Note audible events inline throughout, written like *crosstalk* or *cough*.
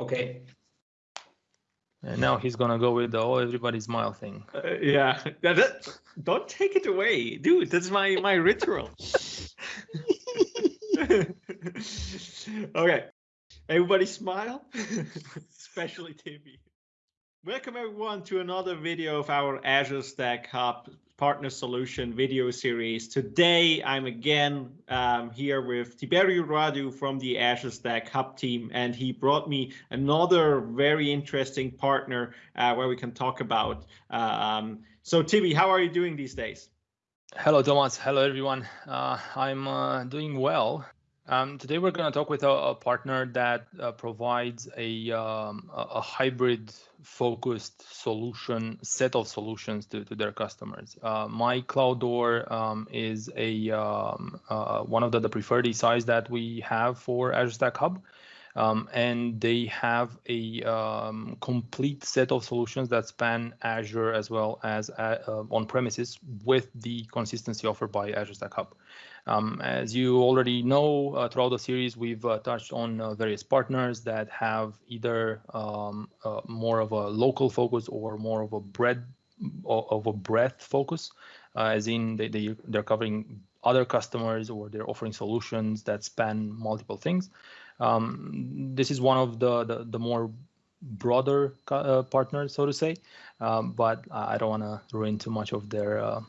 Okay. And now he's gonna go with the oh everybody smile thing. Uh, yeah, that, that- don't take it away, dude. That's my my ritual. *laughs* okay, everybody smile, *laughs* especially Timmy. Welcome everyone to another video of our Azure Stack Hub Partner Solution video series. Today I'm again um, here with Tiberio Radu from the Azure Stack Hub team, and he brought me another very interesting partner uh, where we can talk about. Um, so Tibi, how are you doing these days? Hello, Thomas. Hello, everyone. Uh, I'm uh, doing well. Um, today we're going to talk with a, a partner that uh, provides a, um, a, hybrid focused solution set of solutions to, to their customers. Uh, my Cloud Door um, is a um, uh, one of the, the preferred SIs that we have for Azure Stack Hub. Um, and they have a um, complete set of solutions that span Azure as well as uh, uh on premises with the consistency offered by Azure Stack Hub. Um, as you already know, uh, throughout the series, we've uh, touched on uh, various partners that have either um, uh, more of a local focus or more of a breadth of a breadth focus, uh, as in they, they they're covering other customers or they're offering solutions that span multiple things. Um, this is one of the the, the more broader uh, partners, so to say, um, but I don't want to ruin too much of their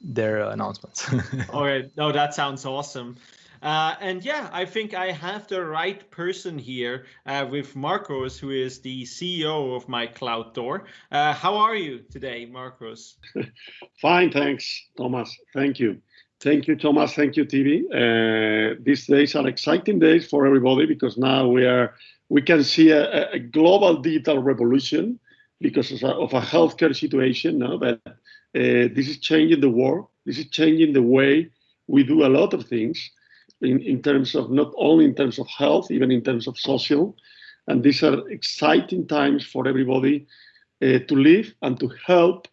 their announcements. *laughs* okay, no, that sounds awesome. Uh, and yeah, I think I have the right person here uh, with Marcos, who is the CEO of my Cloud Door. Uh, how are you today, Marcos? *laughs* Fine, thanks, Thomas. Thank you. Thank you, Thomas. Thank you, Tibi. Uh, these days are exciting days for everybody because now we are we can see a, a global digital revolution because of a, healthcare situation. No, but uh, this is changing the world. This is changing the way we do a lot of things in, in terms of not only in terms of health, even in terms of social. And these are exciting times for everybody uh, to live and to help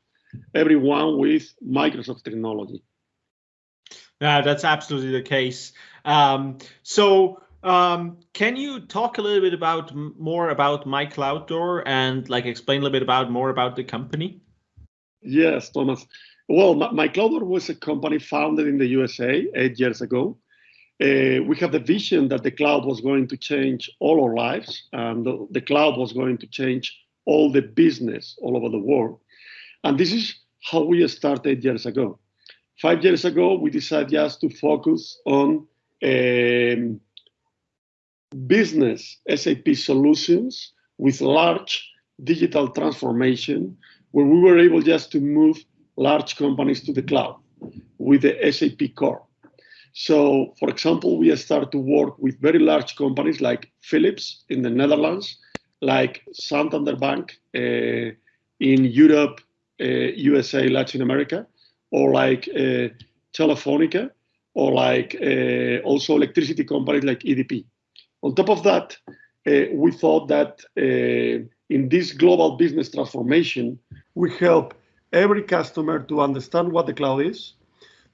everyone with Microsoft technology. Yeah, that's absolutely the case. Um, so um, can you talk a little bit about more about my cloud door and like explain a little bit about more about the company? Yes, Thomas. Well, my, Cloud was a company founded in the USA eight years ago. Uh, we have the vision that the cloud was going to change all our lives, and the, the, cloud was going to change all the business all over the world. And this is how we started years ago. Five years ago, we decided just to focus on um, business SAP solutions with large digital transformation where we were able just to move large companies to the cloud with the SAP core. So, for example, we start to work with very large companies like Philips in the Netherlands, like Santander Bank uh, in Europe, uh, USA, Latin America, or like uh, Telefonica, or like uh, also electricity companies like EDP. On top of that, uh, we thought that uh, in this global business transformation, we help every customer to understand what the cloud is,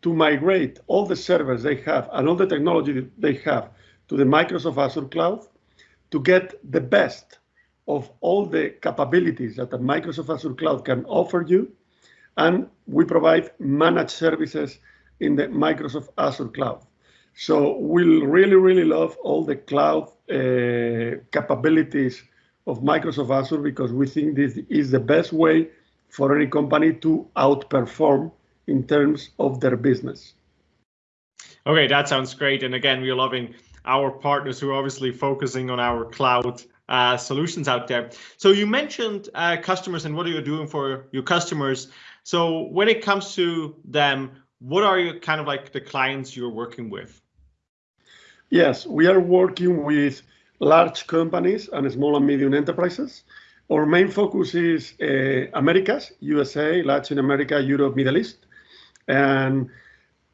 to migrate all the servers they have and all the technology they have to the Microsoft Azure cloud, to get the best of all the capabilities that the Microsoft Azure cloud can offer you. And we provide managed services in the Microsoft Azure cloud. So we really, really love all the cloud uh, capabilities of Microsoft Azure because we think this is the best way for any company to outperform in terms of their business. Okay, that sounds great. And again, we're loving our partners who are obviously focusing on our cloud uh, solutions out there. So you mentioned uh, customers and what are you doing for your customers. So when it comes to them, what are you kind of like the clients you're working with? Yes, we are working with large companies and small and medium enterprises. Our main focus is uh, Americas, USA, Latin America, Europe, Middle East. And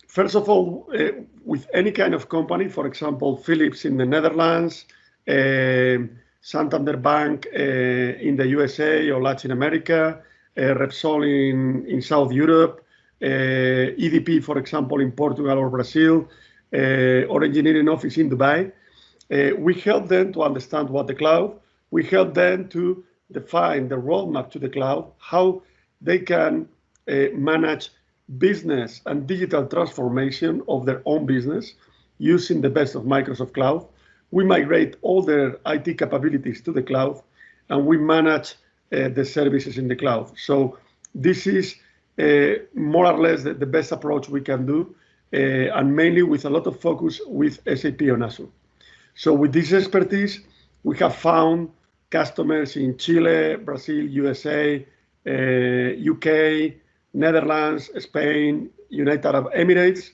first of all, uh, with any kind of company, for example, Philips in the Netherlands, uh, Santander Bank in the USA or Latin America, Eh, Repsol in, in South Europe, eh, EDP, for example, in Portugal or Brazil, eh, or engineering office in Dubai. we help them to understand what the cloud we help them to define the roadmap to the cloud, how they can manage business and digital transformation of their own business using the best of Microsoft Cloud. We migrate all their IT capabilities to the cloud, and we manage the services in the cloud. So this is uh, more or less the, the, best approach we can do, uh, and mainly with a lot of focus with SAP on Azure. So with this expertise, we have found customers in Chile, Brazil, USA, UK, uh, Netherlands, Spain, United Arab Emirates,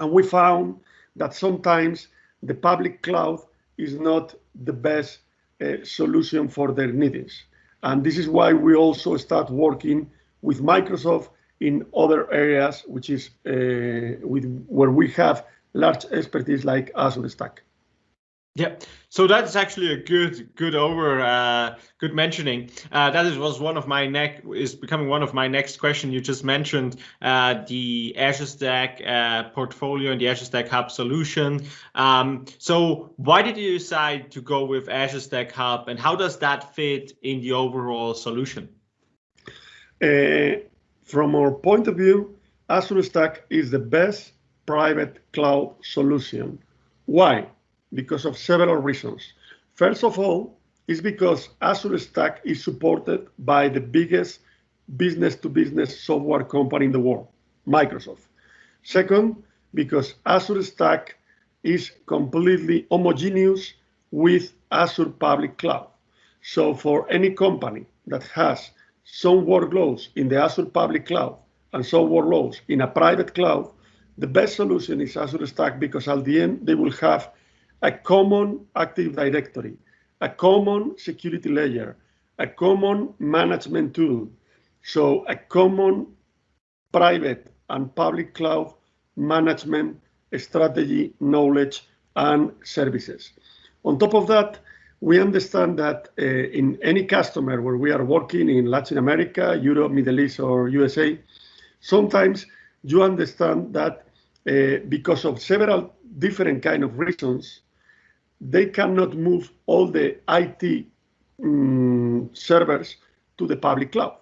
and we found that sometimes the public cloud is not the best uh, solution for their needs. And this is why we also start working with Microsoft in other areas, which is uh, with where we have large expertise like Azure Stack. Yeah, so that's actually a good, good over, uh, good mentioning. Uh, that is, was one of my neck is becoming one of my next question. You just mentioned uh, the Azure Stack uh, portfolio and the Azure Stack Hub solution. Um, so why did you decide to go with Azure Stack Hub, and how does that fit in the overall solution? Uh, from our point of view, Azure Stack is the best private cloud solution. Why? Because of several reasons. First of all, is because Azure Stack is supported by the biggest business-to-business -business software company in the world, Microsoft. Second, because Azure Stack is completely homogeneous with Azure Public Cloud. So for any company that has some workloads in the Azure Public Cloud and some workloads in a private cloud, the best solution is Azure Stack because at the end they will have a common Active Directory, a common security layer, a common management tool. So a common private and public cloud management strategy, knowledge, and services. On top of that, we understand that uh, in any customer where we are working in Latin America, Europe, Middle East, or USA, sometimes you understand that uh, because of several different kind of reasons, they cannot move all the IT um, servers to the public cloud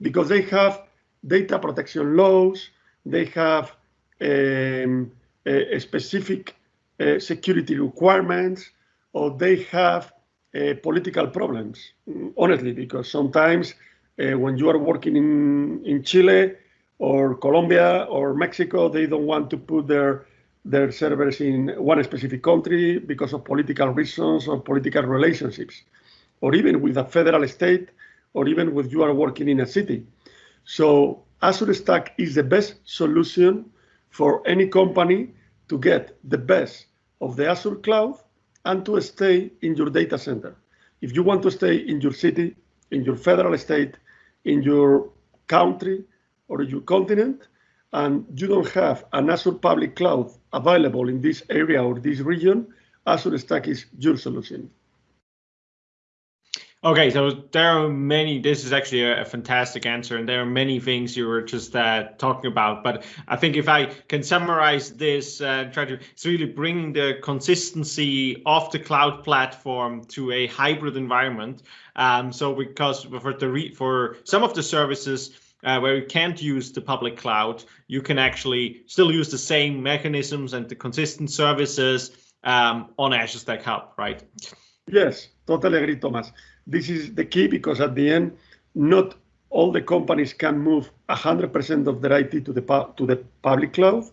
because they have data protection laws, they have um, a, a specific uh, security requirements, or they have uh, political problems, honestly, because sometimes uh, when you are working in, in Chile or Colombia or Mexico, they don't want to put their their servers in one specific country because of political reasons or political relationships, or even with a federal state, or even with you are working in a city. So Azure Stack is the best solution for any company to get the best of the Azure cloud and to stay in your data center. If you want to stay in your city, in your federal state, in your country, or your continent, and you don't have an Azure public cloud available in this area or this region, Azure Stack is your solution. Okay, so there are many, this is actually a, a, fantastic answer, and there are many things you were just uh, talking about. But I think if I can summarize this, uh, try to, it's really bring the consistency of the cloud platform to a hybrid environment. Um, so because for the for some of the services, uh, where you can't use the public cloud, you can actually still use the same mechanisms and the consistent services um, on Azure Stack Hub, right? Yes, totally agree, Thomas. This is the key because at the end, not all the companies can move 100% of their IT to the to the public cloud,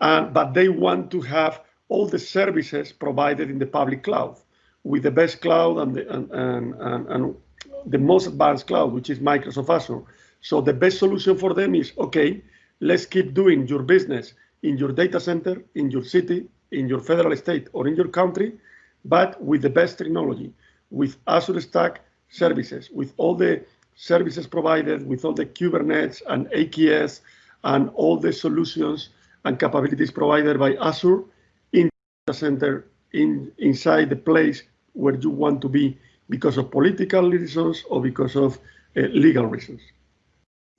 uh, but they want to have all the services provided in the public cloud with the best cloud and the, and, and, and, and the most advanced cloud, which is Microsoft Azure. So the best solution for them is, okay, let's keep doing your business in your data center, in your city, in your federal state, or in your country, but with the best technology, with Azure Stack services, with all the services provided, with all the Kubernetes and AKS and all the solutions and capabilities provided by Azure in the center, in, inside the place where you want to be because of political reasons or because of uh, legal reasons.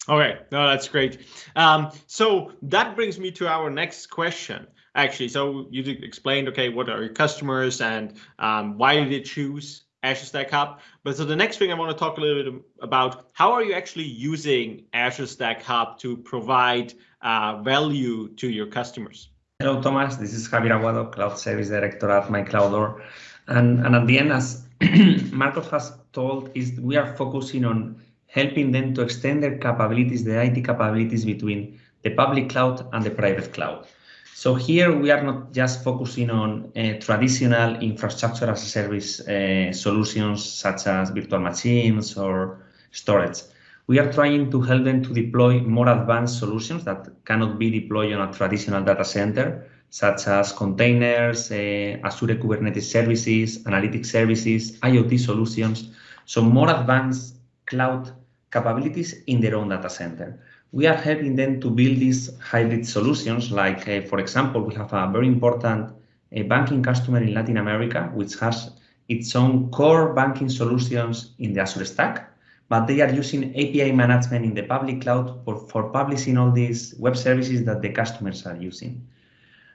Okay, no, that's great. Um, so that brings me to our next question. Actually, so you explained, okay, what are your customers and um, why did they choose Azure Stack Hub. But so the next thing I want to talk a little bit about, how are you actually using Azure Stack Hub to provide uh, value to your customers? Hello, Thomas. This is Javier Aguado, Cloud Service Director at MyCloudDoor. And, and at the end, as *clears throat* Marcos has told, is we are focusing on helping them to extend their capabilities, the IT capabilities between the public cloud and the private cloud. So here we are not just focusing on uh, traditional infrastructure as a service uh, solutions such as virtual machines or storage. We are trying to help them to deploy more advanced solutions that cannot be deployed on a traditional data center, such as containers, uh, Azure Kubernetes services, analytic services, IoT solutions. So more advanced cloud capabilities in their own data center we are helping them to build these hybrid solutions. Like, uh, for example, we have a very important uh, banking customer in Latin America, which has its own core banking solutions in the Azure Stack, but they are using API management in the public cloud for, for publishing all these web services that the customers are using.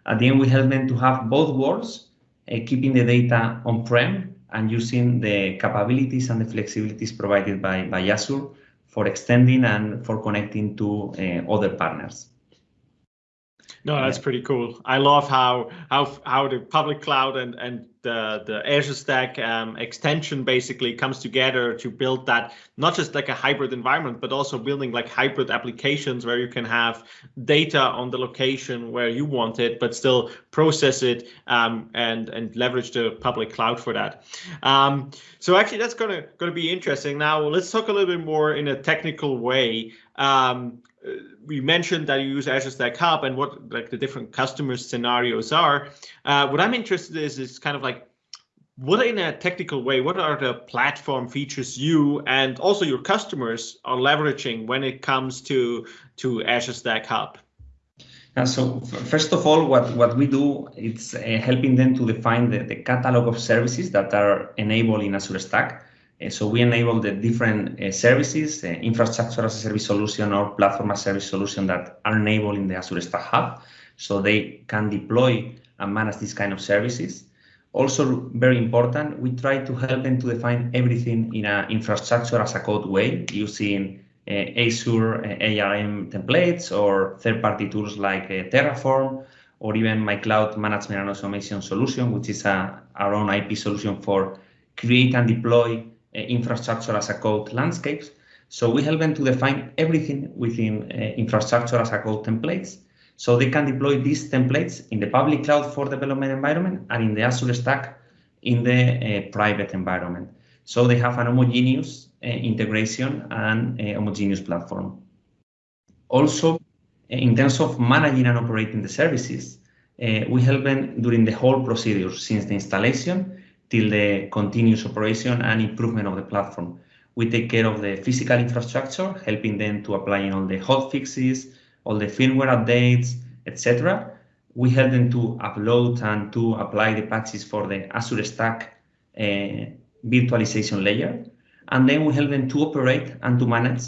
At the end, we help them to have both worlds, uh, keeping the data on-prem and using the capabilities and the flexibilities provided by, by Azure for extending and for connecting to uh, other partners. No, that's pretty cool. I love how how how the public cloud and and the the Azure Stack um, extension basically comes together to build that not just like a hybrid environment, but also building like hybrid applications where you can have data on the location where you want it, but still process it um, and and leverage the public cloud for that. Um, so actually, that's gonna gonna be interesting. Now let's talk a little bit more in a technical way. Um, we mentioned that you use Azure Stack Hub and what like the different customer scenarios are. Uh, what I'm interested in is is kind of like what in a technical way, what are the platform features you and also your customers are leveraging when it comes to to Azure Stack Hub? Uh, so first of all, what, what we do is uh, helping them to define the, the catalog of services that are enabled in Azure Stack. Uh, so we enable the different uh, services, uh, infrastructure as a service solution or platform as a service solution that are enabled in the Azure Stack Hub. So they can deploy and manage these kind of services. Also very important, we try to help them to define everything in an infrastructure as a code way using uh, Azure uh, ARM templates or third-party tools like uh, Terraform or even my cloud management and automation solution, which is a, our own IP solution for create and deploy uh, infrastructure as a code landscapes. So we help them to define everything within uh, infrastructure as a code templates. So they can deploy these templates in the public cloud for development environment and in the Azure Stack in the uh, private environment. So they have an homogeneous uh, integration and homogeneous platform. Also, in terms of managing and operating the services, uh, we help them during the whole procedure, since the installation till the continuous operation and improvement of the platform. We take care of the physical infrastructure, helping them to apply all the hot fixes, all the firmware updates, etc. We help them to upload and to apply the patches for the Azure Stack uh, virtualization layer. And then we help them to operate and to manage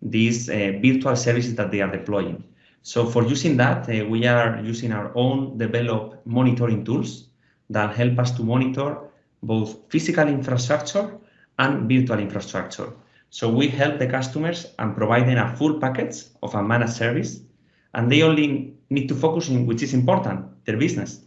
these uh, virtual services that they are deploying. So for using that, uh, we are using our own developed monitoring tools that help us to monitor both physical infrastructure and virtual infrastructure. So we help the customers and provide them a full package of a managed service, and they only need to focus on which is important, their business.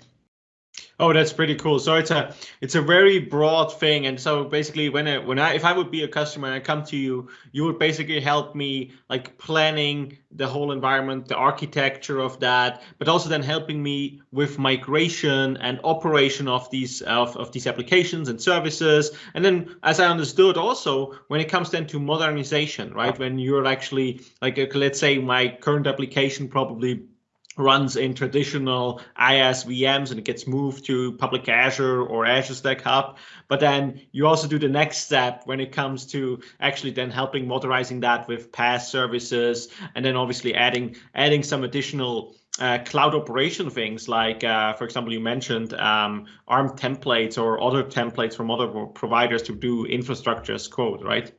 Oh, that's pretty cool. So it's a it's a very broad thing, and so basically, when I, when I if I would be a customer and I come to you, you would basically help me like planning the whole environment, the architecture of that, but also then helping me with migration and operation of these of, of these applications and services. And then, as I understood, also when it comes then to modernization, right? When you're actually like let's say my current application probably runs in traditional IaaS VMs and it gets moved to public Azure or Azure Stack Hub. But then you also do the next step when it comes to actually then helping modernizing that with PaaS services and then obviously adding adding some additional uh, cloud operation things like, uh, for example, you mentioned um, ARM templates or other templates from other providers to do infrastructure as code, right?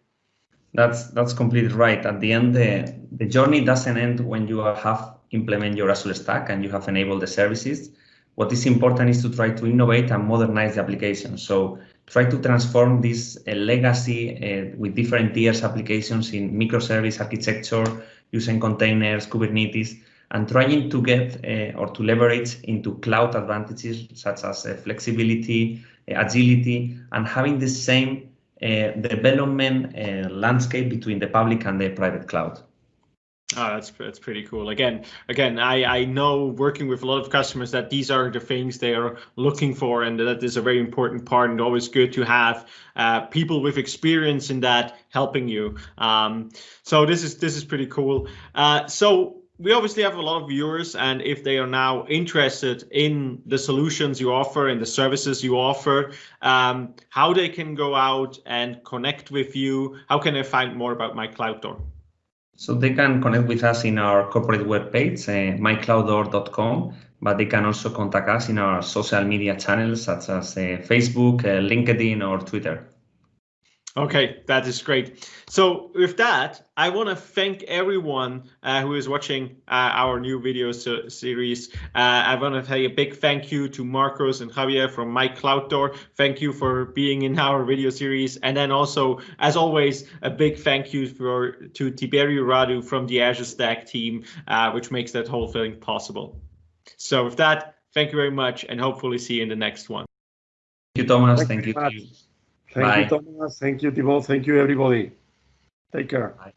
That's that's completely right. At the end, the, the journey doesn't end when you have implement your Azure Stack and you have enabled the services. What is important is to try to innovate and modernize the application. So try to transform this uh, legacy uh, with different tiers applications in microservice architecture using containers, Kubernetes, and trying to get uh, or to leverage into cloud advantages such as uh, flexibility, uh, agility, and having the same uh, development landscape between the public and the private cloud. Oh, that's that's pretty cool. Again, again, I I know working with a lot of customers that these are the things they are looking for, and that is a very important part. And always good to have uh, people with experience in that helping you. Um, so this is this is pretty cool. Uh, so we obviously have a lot of viewers, and if they are now interested in the solutions you offer and the services you offer, um, how they can go out and connect with you, how can they find more about my cloud door? So they can connect with us in our corporate webpage, uh, myclouddoor.com, but they can also contact us in our social media channels such as uh, Facebook, uh, LinkedIn, or Twitter. Okay, that is great. So with that, I want to thank everyone uh, who is watching uh, our new video so series. Uh, I want to say a big thank you to Marcos and Javier from My Cloud Door. Thank you for being in our video series. And then also, as always, a big thank you for to Tiberio Radu from the Azure Stack team, uh, which makes that whole thing possible. So with that, thank you very much and hopefully see you in the next one. Thank you, Thomas. Thank Thank you you. very to much. you. Thank Bye. you, Thomas. Thank you, Thibault. Thank you, everybody. Take care. Bye.